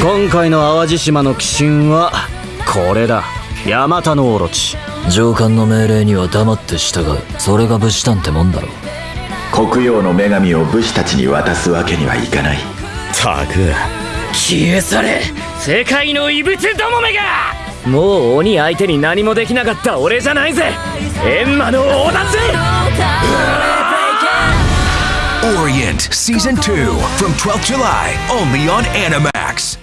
今回の淡路島の鬼神はこれだ。ヤマタノオロチ。上官の命令には黙って従う。それが武士団ってもんだろ黒曜の女神を武士たちに渡すわけにはいかない。たく消え去れ。世界の異物どもめが。もう鬼相手に何もできなかった俺じゃないぜ。エンマの王だぜ。Orient Season 2 from 12th July only on Animax.